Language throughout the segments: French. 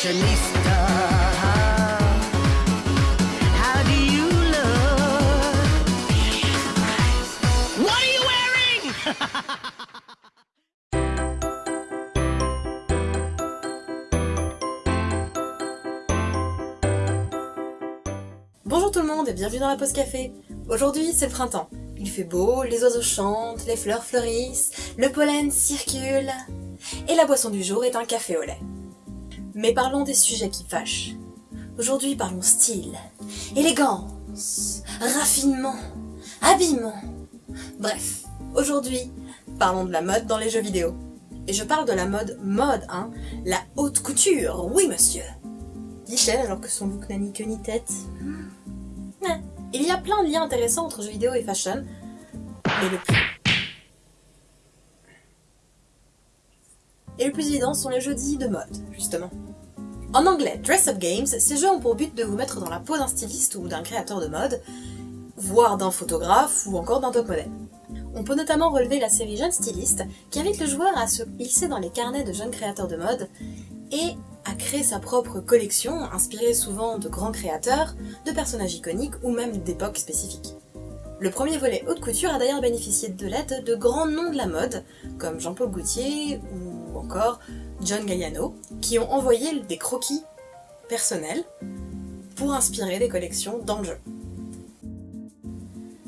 Bonjour tout le monde et bienvenue dans la pause café. Aujourd'hui c'est le printemps. Il fait beau, les oiseaux chantent, les fleurs fleurissent, le pollen circule. Et la boisson du jour est un café au lait. Mais parlons des sujets qui fâchent. Aujourd'hui parlons style, élégance, raffinement, habillement. Bref, aujourd'hui parlons de la mode dans les jeux vidéo. Et je parle de la mode mode, hein, la haute couture, oui monsieur. Dit-elle alors que son look n'a ni queue ni tête. Ouais. Il y a plein de liens intéressants entre jeux vidéo et fashion, mais le plus... Et le plus évident sont les jeux dits de mode, justement. En anglais, Dress Up Games, ces jeux ont pour but de vous mettre dans la peau d'un styliste ou d'un créateur de mode, voire d'un photographe ou encore d'un top modèle. On peut notamment relever la série Jeune Styliste, qui invite le joueur à se glisser dans les carnets de jeunes créateurs de mode et à créer sa propre collection, inspirée souvent de grands créateurs, de personnages iconiques ou même d'époques spécifiques. Le premier volet haute couture a d'ailleurs bénéficié de l'aide de grands noms de la mode, comme Jean-Paul Gaultier ou encore John Galliano, qui ont envoyé des croquis personnels pour inspirer des collections dans le jeu.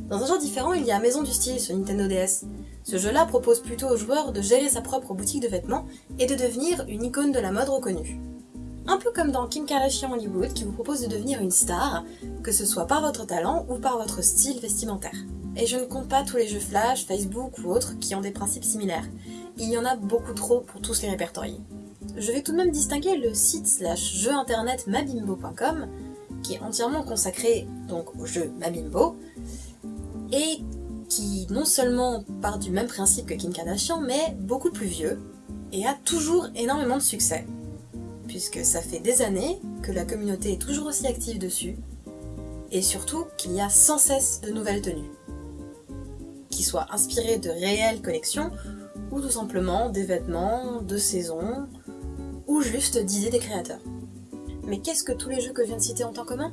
Dans un genre différent, il y a Maison du Style sur Nintendo DS. Ce jeu-là propose plutôt aux joueurs de gérer sa propre boutique de vêtements et de devenir une icône de la mode reconnue. Un peu comme dans Kim Kardashian Hollywood qui vous propose de devenir une star, que ce soit par votre talent ou par votre style vestimentaire. Et je ne compte pas tous les jeux Flash, Facebook ou autres qui ont des principes similaires. Il y en a beaucoup trop pour tous les répertorier. Je vais tout de même distinguer le site slash jeu internet mabimbo.com, qui est entièrement consacré donc au jeu Mabimbo, et qui non seulement part du même principe que Kim Kardashian, mais beaucoup plus vieux, et a toujours énormément de succès, puisque ça fait des années que la communauté est toujours aussi active dessus, et surtout qu'il y a sans cesse de nouvelles tenues, qui soient inspirées de réelles collections, ou tout simplement des vêtements de saison, ou juste d'idées des créateurs. Mais qu'est-ce que tous les jeux que je viens de citer ont en commun?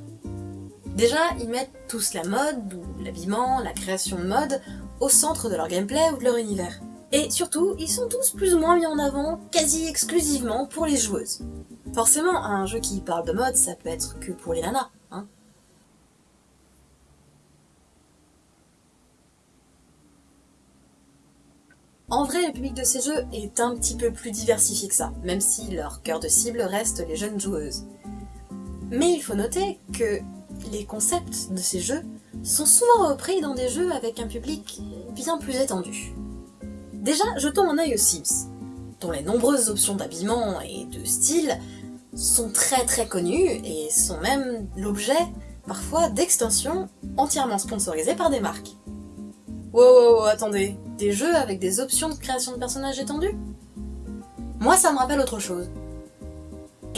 Déjà, ils mettent tous la mode, ou l'habillement, la création de mode, au centre de leur gameplay ou de leur univers. Et surtout, ils sont tous plus ou moins mis en avant, quasi exclusivement pour les joueuses. Forcément, un jeu qui parle de mode, ça peut être que pour les nanas, hein. En vrai, le public de ces jeux est un petit peu plus diversifié que ça, même si leur cœur de cible reste les jeunes joueuses. Mais il faut noter que les concepts de ces jeux sont souvent repris dans des jeux avec un public bien plus étendu. Déjà, jetons un œil aux Sims, dont les nombreuses options d'habillement et de style sont très très connues et sont même l'objet, parfois, d'extensions entièrement sponsorisées par des marques. Wow, wow, wow, attendez, des jeux avec des options de création de personnages étendues Moi ça me rappelle autre chose.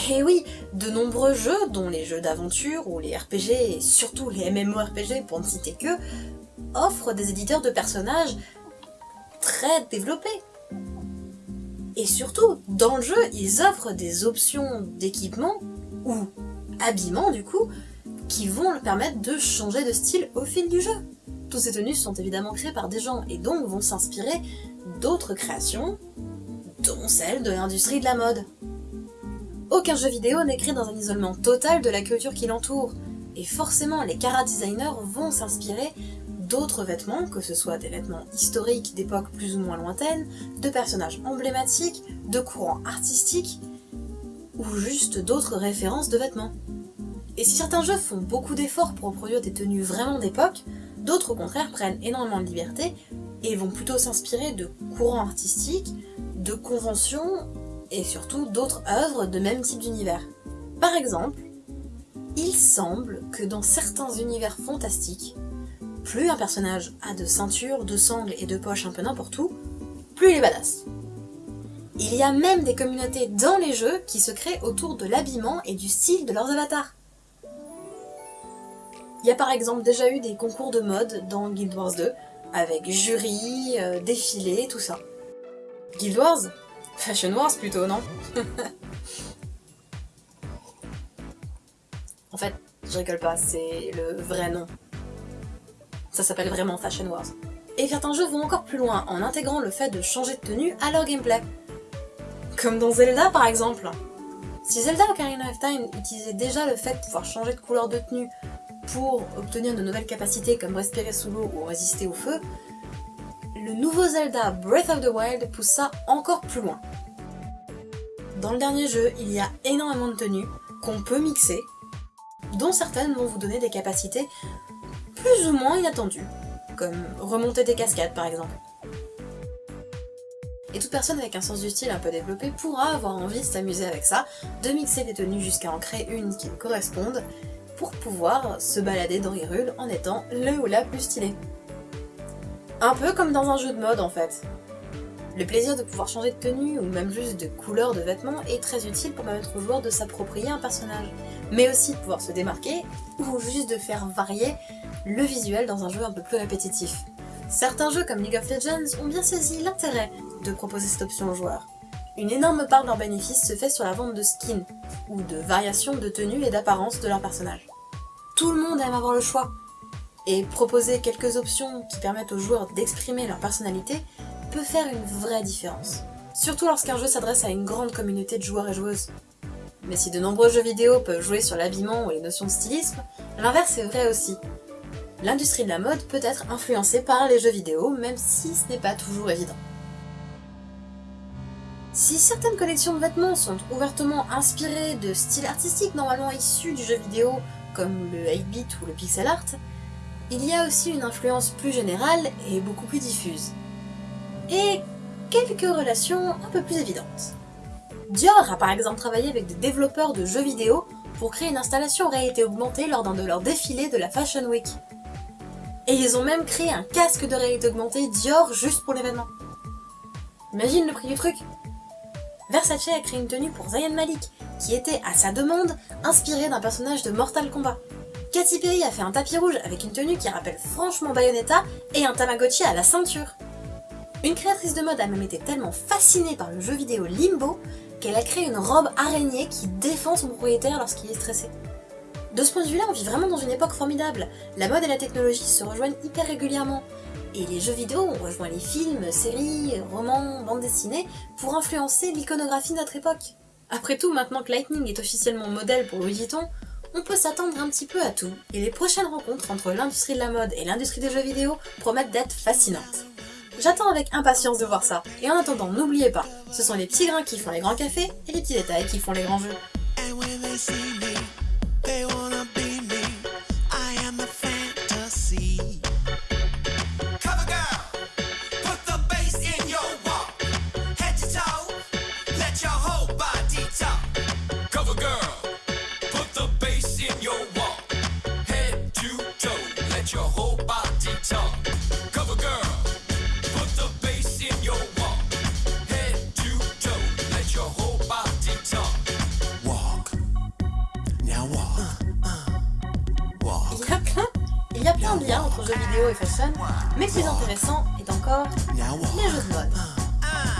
Et oui, de nombreux jeux, dont les jeux d'aventure ou les RPG et surtout les MMORPG pour ne citer que, offrent des éditeurs de personnages très développés. Et surtout, dans le jeu, ils offrent des options d'équipement, ou habillement du coup, qui vont leur permettre de changer de style au fil du jeu. Toutes ces tenues sont évidemment créées par des gens et donc vont s'inspirer d'autres créations, dont celles de l'industrie de la mode. Aucun jeu vidéo n'est créé dans un isolement total de la culture qui l'entoure, et forcément les cara designers vont s'inspirer d'autres vêtements, que ce soit des vêtements historiques d'époques plus ou moins lointaines, de personnages emblématiques, de courants artistiques, ou juste d'autres références de vêtements. Et si certains jeux font beaucoup d'efforts pour produire des tenues vraiment d'époque, d'autres au contraire prennent énormément de liberté et vont plutôt s'inspirer de courants artistiques, de conventions et surtout d'autres œuvres de même type d'univers. Par exemple, il semble que dans certains univers fantastiques, plus un personnage a de ceintures, de sangles et de poches un peu n'importe où, plus il est badass. Il y a même des communautés dans les jeux qui se créent autour de l'habillement et du style de leurs avatars. Il y a par exemple déjà eu des concours de mode dans Guild Wars 2, avec jury, euh, défilé, tout ça. Guild Wars Fashion Wars plutôt, non Je rigole pas, c'est le vrai nom. Ça s'appelle vraiment Fashion Wars. Et certains jeux vont encore plus loin en intégrant le fait de changer de tenue à leur gameplay. Comme dans Zelda par exemple. Si Zelda Ocarina of Time utilisait déjà le fait de pouvoir changer de couleur de tenue pour obtenir de nouvelles capacités comme respirer sous l'eau ou résister au feu, le nouveau Zelda Breath of the Wild pousse ça encore plus loin. Dans le dernier jeu, il y a énormément de tenues qu'on peut mixer, dont certaines vont vous donner des capacités plus ou moins inattendues, comme remonter des cascades par exemple. Et toute personne avec un sens du style un peu développé pourra avoir envie de s'amuser avec ça, de mixer des tenues jusqu'à en créer une qui corresponde, pour pouvoir se balader dans Hyrule en étant le ou la plus stylée. Un peu comme dans un jeu de mode en fait. Le plaisir de pouvoir changer de tenue ou même juste de couleur de vêtements est très utile pour permettre au joueur de s'approprier un personnage, mais aussi de pouvoir se démarquer ou juste de faire varier le visuel dans un jeu un peu plus répétitif. Certains jeux comme League of Legends ont bien saisi l'intérêt de proposer cette option aux joueurs. Une énorme part de leur bénéfice se fait sur la vente de skins, ou de variations de tenue et d'apparence de leur personnage. Tout le monde aime avoir le choix, et proposer quelques options qui permettent aux joueurs d'exprimer leur personnalité peut faire une vraie différence. Surtout lorsqu'un jeu s'adresse à une grande communauté de joueurs et joueuses. Mais si de nombreux jeux vidéo peuvent jouer sur l'habillement ou les notions de stylisme, l'inverse est vrai aussi. L'industrie de la mode peut être influencée par les jeux vidéo, même si ce n'est pas toujours évident. Si certaines collections de vêtements sont ouvertement inspirées de styles artistiques normalement issus du jeu vidéo, comme le 8-bit ou le pixel art, il y a aussi une influence plus générale et beaucoup plus diffuse. Et quelques relations un peu plus évidentes. Dior a par exemple travaillé avec des développeurs de jeux vidéo pour créer une installation réalité augmentée lors d'un de leurs défilés de la Fashion Week. Et ils ont même créé un casque de réalité augmentée Dior juste pour l'événement. Imagine le prix du truc Versace a créé une tenue pour Zayn Malik, qui était, à sa demande, inspirée d'un personnage de Mortal Kombat. Katy Perry a fait un tapis rouge avec une tenue qui rappelle franchement Bayonetta et un Tamagotchi à la ceinture. Une créatrice de mode a même été tellement fascinée par le jeu vidéo Limbo qu'elle a créé une robe araignée qui défend son propriétaire lorsqu'il est stressé. De ce point de vue-là, on vit vraiment dans une époque formidable. La mode et la technologie se rejoignent hyper régulièrement. Et les jeux vidéo ont rejoint les films, séries, romans, bandes dessinées pour influencer l'iconographie de notre époque. Après tout, maintenant que Lightning est officiellement modèle pour Louis Vuitton, on peut s'attendre un petit peu à tout, et les prochaines rencontres entre l'industrie de la mode et l'industrie des jeux vidéo promettent d'être fascinantes. J'attends avec impatience de voir ça, et en attendant, n'oubliez pas, ce sont les petits grains qui font les grands cafés, et les petits détails qui font les grands jeux. Il y a plein de liens entre jeux vidéo et fashion, mais le plus intéressant est encore les jeux de mode. Ah,